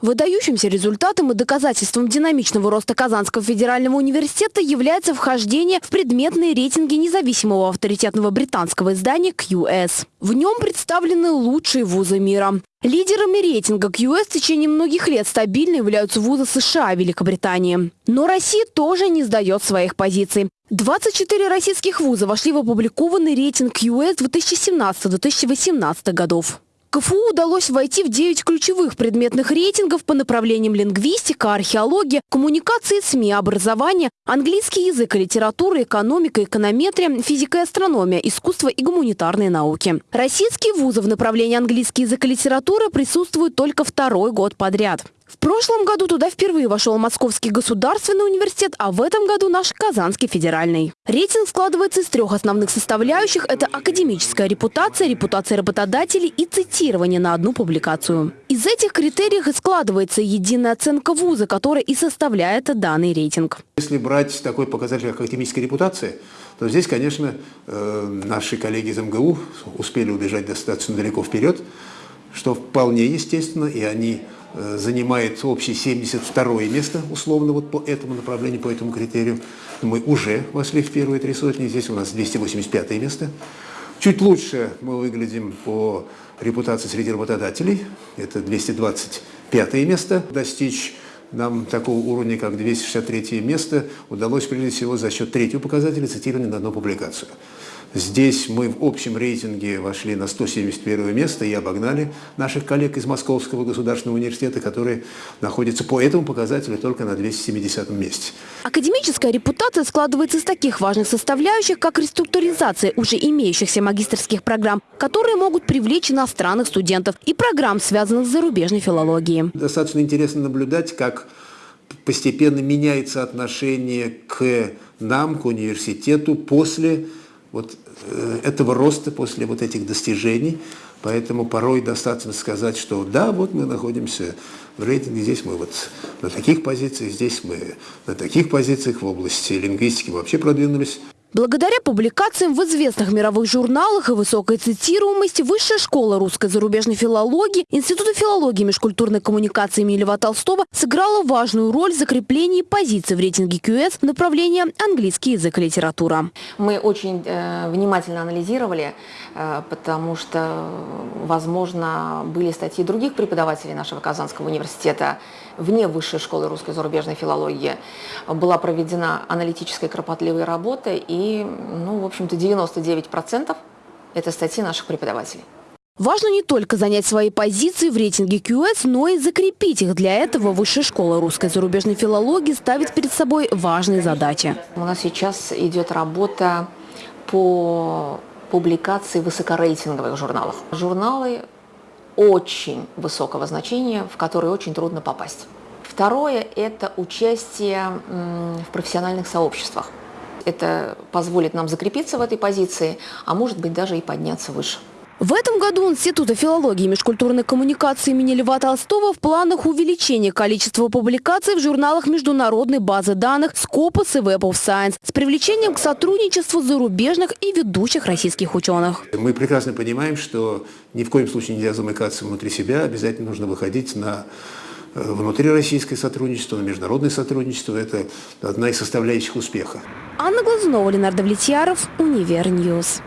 Выдающимся результатом и доказательством динамичного роста Казанского федерального университета является вхождение в предметные рейтинги независимого авторитетного британского издания QS. В нем представлены лучшие вузы мира. Лидерами рейтинга QS в течение многих лет стабильно являются вузы США и Великобритании. Но Россия тоже не сдает своих позиций. 24 российских вуза вошли в опубликованный рейтинг QS 2017-2018 годов. КФУ удалось войти в 9 ключевых предметных рейтингов по направлениям лингвистика, археология, коммуникации, СМИ, образование, английский язык и литература, экономика, эконометрия, физика и астрономия, искусство и гуманитарные науки. Российские вузы в направлении английский язык и литература присутствуют только второй год подряд. В прошлом году туда впервые вошел Московский государственный университет, а в этом году наш Казанский федеральный. Рейтинг складывается из трех основных составляющих. Это академическая репутация, репутация работодателей и цитирование на одну публикацию. Из этих критериев и складывается единая оценка вуза, которая и составляет данный рейтинг. Если брать такой показатель, как академическая репутация, то здесь, конечно, э, наши коллеги из МГУ успели убежать достаточно далеко вперед, что вполне естественно, и они занимает общее 72 место, условно, вот по этому направлению, по этому критерию. Мы уже вошли в первые три сотни, здесь у нас 285 место. Чуть лучше мы выглядим по репутации среди работодателей, это 225 место. Достичь нам такого уровня, как 263 место, удалось прежде всего за счет третьего показателя цитирования на одну публикацию. Здесь мы в общем рейтинге вошли на 171 место и обогнали наших коллег из Московского государственного университета, которые находятся по этому показателю только на 270 месте. Академическая репутация складывается из таких важных составляющих, как реструктуризация уже имеющихся магистрских программ, которые могут привлечь иностранных студентов, и программ, связанных с зарубежной филологией. Достаточно интересно наблюдать, как постепенно меняется отношение к нам, к университету после вот э, этого роста после вот этих достижений. Поэтому порой достаточно сказать, что да, вот мы находимся в рейтинге, здесь мы вот на таких позициях, здесь мы на таких позициях в области лингвистики вообще продвинулись. Благодаря публикациям в известных мировых журналах и высокой цитируемости Высшая школа русской зарубежной филологии Института филологии и межкультурной коммуникации имени Льва Толстого сыграла важную роль в закреплении позиций в рейтинге QS в направлении английский язык и литература. Мы очень э, внимательно анализировали, э, потому что, возможно, были статьи других преподавателей нашего Казанского университета вне Высшей школы русской зарубежной филологии. Была проведена аналитическая кропотливая работа и и, ну, в общем-то, 99% это статьи наших преподавателей. Важно не только занять свои позиции в рейтинге QS, но и закрепить их. Для этого Высшая школа русской зарубежной филологии ставит перед собой важные задачи. У нас сейчас идет работа по публикации высокорейтинговых журналов. Журналы очень высокого значения, в которые очень трудно попасть. Второе – это участие в профессиональных сообществах. Это позволит нам закрепиться в этой позиции, а может быть даже и подняться выше. В этом году Института филологии и межкультурной коммуникации имени Льва Толстого в планах увеличения количества публикаций в журналах международной базы данных Scopus и Web of Science с привлечением к сотрудничеству зарубежных и ведущих российских ученых. Мы прекрасно понимаем, что ни в коем случае нельзя замыкаться внутри себя, обязательно нужно выходить на внутрироссийское сотрудничество, на международное сотрудничество. Это одна из составляющих успеха. Анна Глазунова, Ленар Довлетьяров, Univer News.